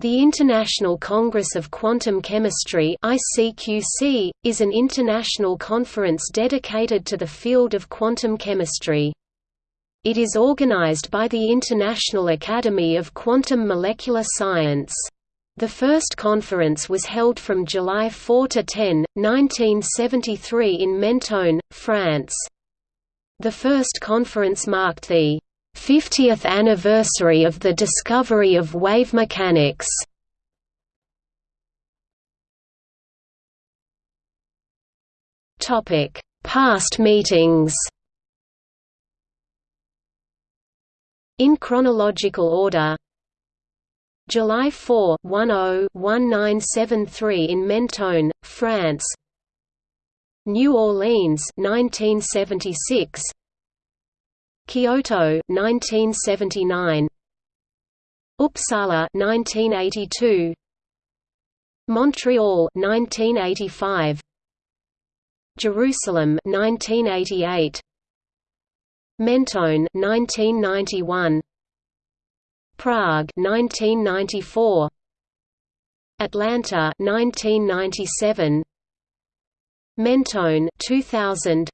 The International Congress of Quantum Chemistry (ICQC) is an international conference dedicated to the field of quantum chemistry. It is organized by the International Academy of Quantum Molecular Science. The first conference was held from July 4 to 10, 1973 in Menton, France. The first conference marked the 50th anniversary of the discovery of wave mechanics. Topic: Past meetings. In chronological order. July 4 1973 in Menton, France. New Orleans 1976 Kyoto 1979 Uppsala 1982 Montreal 1985 Jerusalem 1988 Menton 1991 Prague 1994 Atlanta 1997 Menton 2000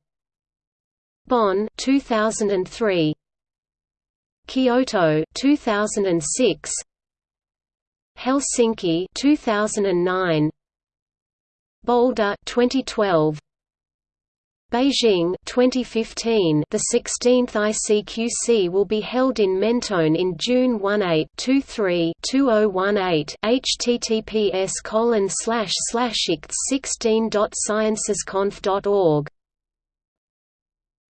Bonn 2003 Kyoto 2006 Helsinki 2009 Boulder 2012 Beijing 2015 The 16th ICQC will be held in Menton in June 18-23-2018 https colon slash slash 16.sciencesconf.org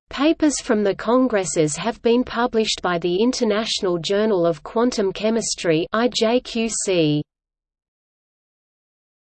Papers from the congresses have been published by the International Journal of Quantum Chemistry IJQC.